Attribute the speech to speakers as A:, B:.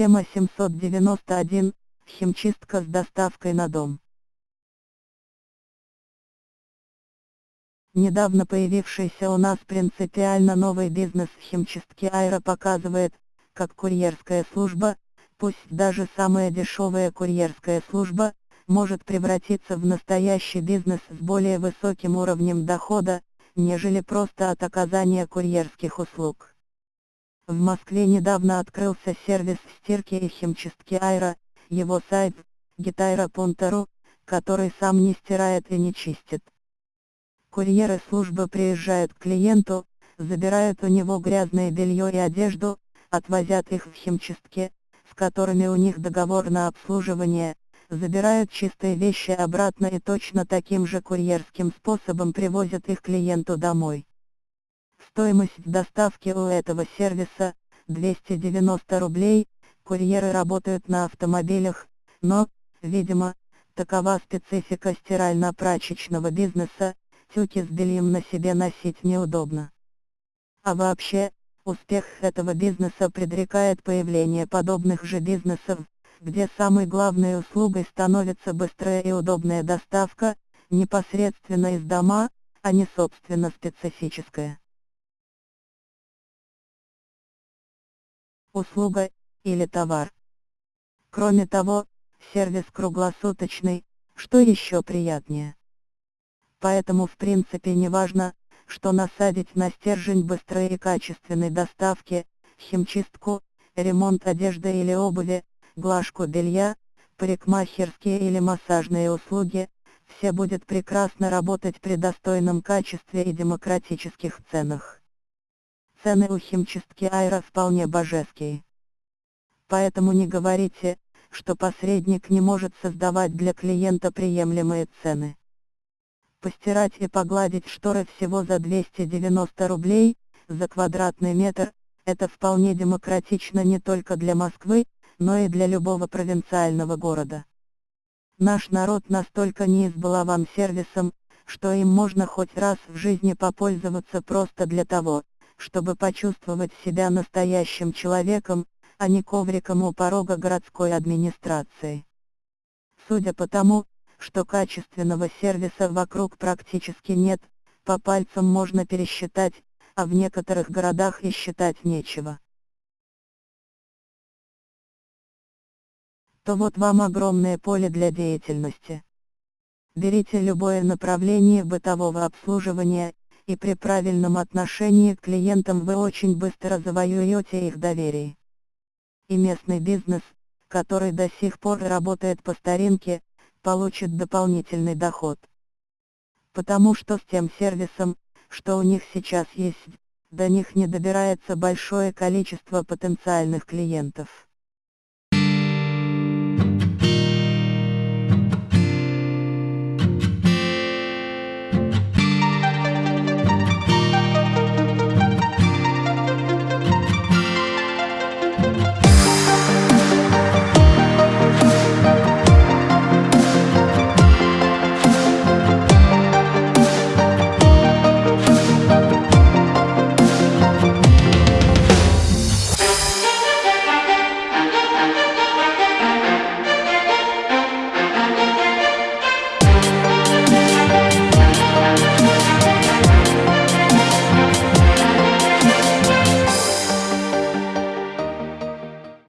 A: Тема 791. Химчистка с доставкой на дом. Недавно появившийся у нас принципиально новый бизнес химчистки Аэро показывает, как курьерская служба, пусть даже самая дешевая курьерская служба, может превратиться в настоящий бизнес с более высоким уровнем дохода, нежели просто от оказания курьерских услуг. В Москве недавно открылся сервис стирки и химчистки Айра, его сайт gitaira.ru, который сам не стирает и не чистит. Курьеры службы приезжают к клиенту, забирают у него грязное белье и одежду, отвозят их в химчистки, с которыми у них договор на обслуживание, забирают чистые вещи обратно и точно таким же курьерским способом привозят их клиенту домой. Стоимость доставки у этого сервиса – 290 рублей, курьеры работают на автомобилях, но, видимо, такова специфика стирально-прачечного бизнеса, тюки с бельем на себе носить неудобно. А вообще, успех этого бизнеса предрекает появление подобных же бизнесов, где самой главной услугой становится быстрая и удобная доставка, непосредственно из дома, а не собственно специфическая. Услуга, или товар. Кроме того, сервис круглосуточный, что еще приятнее. Поэтому в принципе не важно, что насадить на стержень быстрой и качественной доставки, химчистку, ремонт одежды или обуви, глажку белья, парикмахерские или массажные услуги, все будет прекрасно работать при достойном качестве и демократических ценах. Цены у химчистки Айра вполне божеские. Поэтому не говорите, что посредник не может создавать для клиента приемлемые цены. Постирать и погладить шторы всего за 290 рублей, за квадратный метр, это вполне демократично не только для Москвы, но и для любого провинциального города. Наш народ настолько не избалован сервисом, что им можно хоть раз в жизни попользоваться просто для того, чтобы почувствовать себя настоящим человеком, а не ковриком у порога городской администрации. Судя по тому, что качественного сервиса вокруг практически нет, по пальцам можно пересчитать, а в некоторых городах и считать нечего. то вот вам огромное поле для деятельности. Берите любое направление бытового обслуживания, и при правильном отношении к клиентам вы очень быстро завоюете их доверие. И местный бизнес, который до сих пор работает по старинке, получит дополнительный доход. Потому что с тем сервисом, что у них сейчас есть, до них не добирается большое количество потенциальных клиентов.